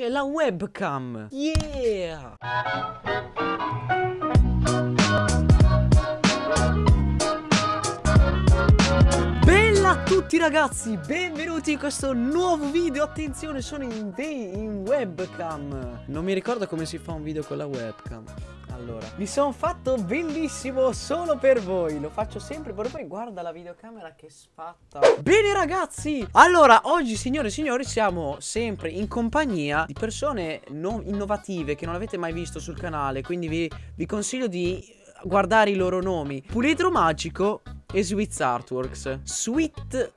c'è la webcam. Yeah! Bella a tutti ragazzi, benvenuti in questo nuovo video Attenzione, sono in, in webcam Non mi ricordo come si fa un video con la webcam allora, mi sono fatto bellissimo solo per voi. Lo faccio sempre per voi. Guarda la videocamera che sfatta Bene ragazzi. Allora, oggi signore e signori Siamo sempre in compagnia di persone innovative Che non avete mai visto sul canale. Quindi vi, vi consiglio di guardare i loro nomi. Puledro Magico e Sweet Artworks. Sweet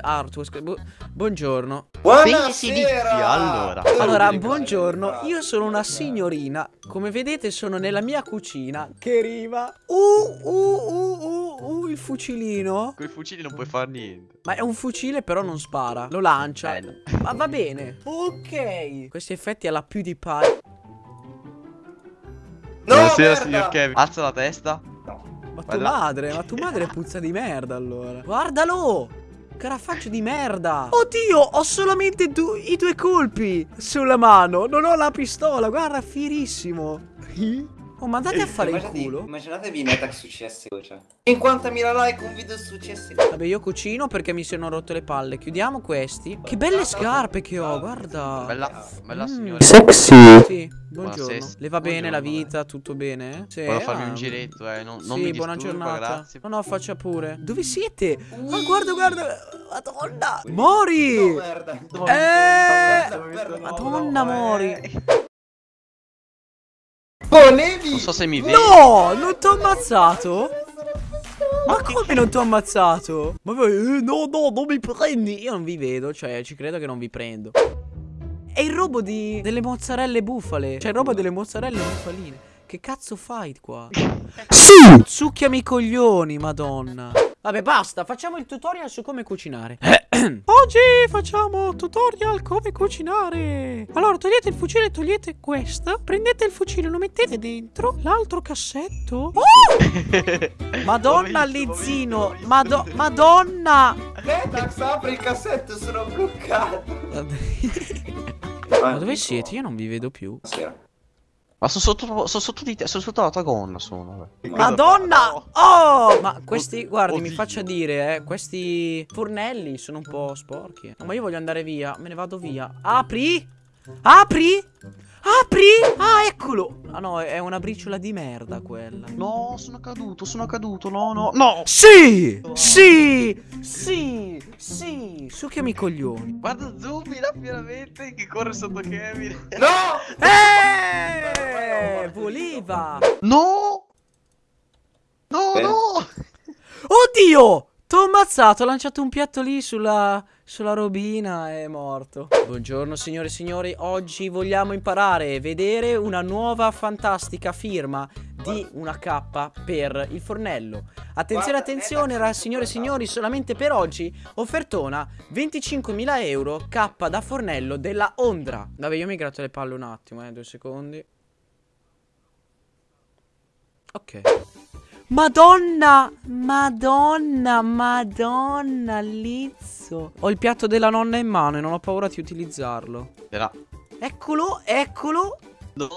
Artworks Bu Buongiorno. Buonasera! Allora, allora buongiorno. Io sono una signorina. Come vedete sono nella mia cucina Che arriva Uh, uh, uh, uh, uh Il fucilino. Con i fucili non puoi fare niente. Ma è un fucile però non spara. Lo lancia. Eh, Ma va bene. Ok. Questi effetti alla PewDiePie No, Buonasera merda. signor Kevin. Alza la testa. Ma tua madre, ma tua madre puzza di merda allora. Guardalo! Carafaccio di merda. Oddio ho solamente i due colpi Sulla mano. Non ho la pistola Guarda fierissimo Oh, ma andate a fare il culo. Immaginatevi in attack su CSGO, cioè. 50.000 like un video su CSGO. Vabbè, io cucino perché mi sono rotto le palle. Chiudiamo questi. Che belle scarpe che ho, guarda. Bella, bella mm. signora. Sexy. Sì, buongiorno. Le va bene la vita, tutto bene? Sì. Volevo farmi un giretto, eh. Non, non sì, buona disturba, giornata. Grazie. No, no, faccia pure. Dove siete? Ma guarda, guarda. Madonna. Mori. No, merda. Eh. Madonna, Mori. Volevi? Non so se mi vedi. No, non ti ho ammazzato. Ma come non ti ho ammazzato? Ma eh, no, no, non mi prendi. Io non vi vedo, cioè ci credo che non vi prendo. È il robo di... delle mozzarelle bufale. Cioè il robo delle mozzarelle bufaline. Che cazzo fai qua? Sì! Succhiami i coglioni, madonna. Vabbè, basta, facciamo il tutorial su come cucinare. Oggi facciamo tutorial come cucinare. Allora, togliete il fucile, togliete questo. Prendete il fucile, lo mettete dentro. L'altro cassetto. Oh! Madonna, Lizzino. Mado Madonna. Vetax, apri il cassetto, sono bloccato. Ma dove siete? Io non vi vedo più. Sera. Ma sono sotto, sono sotto di te, sono sotto la tua gonna sono. Madonna! Oh! Ma questi, guardi, Oddio. mi faccia dire, eh, questi fornelli sono un po' sporchi. No, ma io voglio andare via, me ne vado via. Apri! Apri! Apri! Ah, eccolo! Ah no, è una briciola di merda quella. No, sono caduto, sono caduto, no, no, no! Sì! Sì! Sì! Sì! Succhiami i coglioni. Guarda Zubila veramente che corre sotto Kevin. No! Eh! Voleva! No! No, eh. no! Oddio! T'ho ammazzato, ho lanciato un piatto lì sulla, sulla robina e è morto. Buongiorno signore e signori, oggi vogliamo imparare a vedere una nuova fantastica firma di una K per il fornello. Attenzione, attenzione, ra, signore e signori, solamente per oggi offertona 25.000 euro K da fornello della Ondra. Vabbè, io mi gratto le palle un attimo, eh, due secondi. Ok. Madonna, madonna, madonna, Lizzo. Ho il piatto della nonna in mano e non ho paura di utilizzarlo. Era. Eccolo, eccolo. No.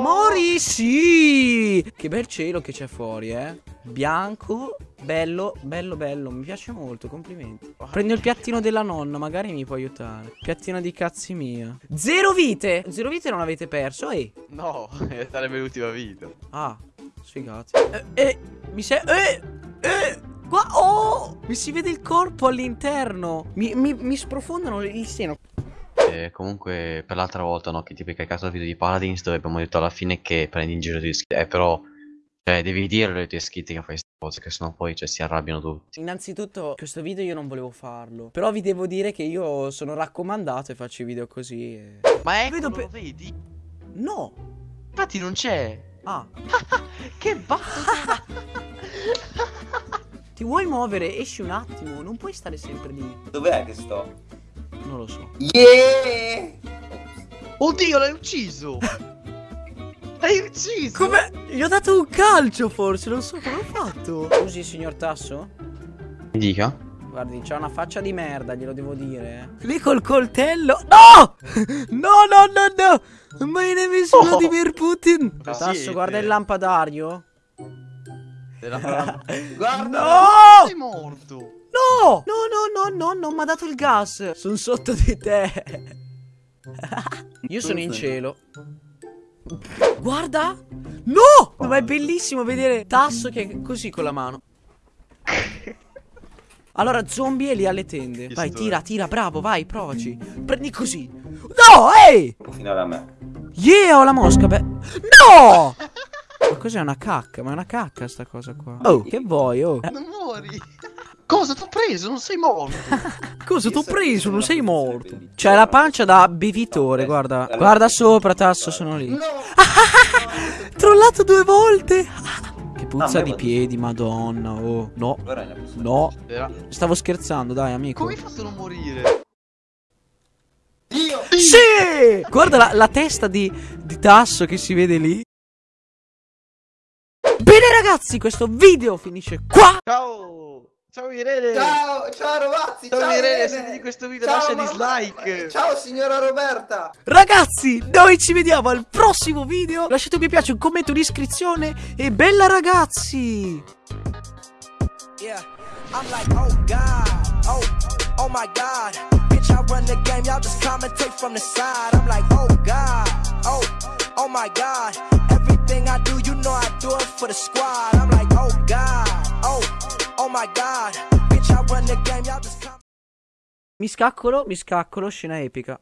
Mori, sì. Che bel cielo che c'è fuori, eh. Bianco, bello, bello, bello. Mi piace molto, complimenti. Prendo il piattino della nonna, magari mi può aiutare. Piattino di cazzi mia. Zero vite. Zero vite non avete perso, eh. No, sarebbe l'ultima vita. Ah, Sfigati. Eh, eh, mi sei... Eh, eh, qua... Oh! Mi si vede il corpo all'interno. Mi, mi, mi sprofondano il seno. Eh, comunque, per l'altra volta, no, che ti becca a caso il video di Paladins, dove abbiamo detto alla fine che prendi in giro i tuoi Eh, però... Cioè, devi dire le tue iscritti che fai queste cose, che sennò poi cioè, si arrabbiano tutti. Innanzitutto, questo video io non volevo farlo. Però vi devo dire che io sono raccomandato e faccio i video così. E... Ma ecco, lo vedi? No! Infatti non c'è. Ah. che battuta! Ti vuoi muovere? Esci un attimo, non puoi stare sempre lì. Dov'è che sto? Non lo so. Yeah! Oddio, l'hai ucciso! l'hai ucciso! Come? Gli ho dato un calcio forse, non so come ho fatto. Scusi, signor Tasso? Mi dica? Guardi, c'ha una faccia di merda, glielo devo dire. eh. Lì col coltello. No! No, no, no, no! My name is Oh. Vladimir Putin. Lo Tasso, guarda il lampadario. Guarda. No! Sei morto. No! No, no, no, no, non mi ha dato il gas. Sono sotto di te. Io sono in cielo. Guarda! No! Ma è bellissimo vedere Tasso che è così con la mano. Allora, zombie è lì alle tende. Vai, tira, tira, bravo, vai, provaci. Prendi così. No, ehi! Finire a me. Yeah, ho la mosca, beh. No! Ma cos'è una cacca? Ma è una cacca sta cosa qua. Oh, che vuoi, oh? Non muori. Cosa ti ho preso? Non sei morto. Cosa t'ho so- preso? Non sei morto. C'è la pancia da bevitore, guarda. Guarda sopra, Tasso, sono lì. No! Trollato due volte. Ah, puzza di piedi, madonna. Oh, no. No. Stavo scherzando, dai, amico. Come hai fatto a non morire? Dio! Sì! Guarda la, la testa di, di Tasso che si vede lì. Bene ragazzi, questo video finisce qua. Ciao. Ciao Irene. Ciao, ciao ragazzi! Ciao, Ciao, Irene, se vedi questo video Ciao, lascia mamma. dislike. Ciao signora Roberta! Ragazzi, noi ci vediamo al prossimo video. Lasciate un mi piace, un commento, un'iscrizione e bella ragazzi! Yeah, I'm like, oh God, oh, oh my God. Bitch, I run the game, y'all just commentate from the side. I'm like, oh God, oh, oh my God. Everything I do, you know I do it for the squad. I'm Mi scaccolo, mi scaccolo, scena epica.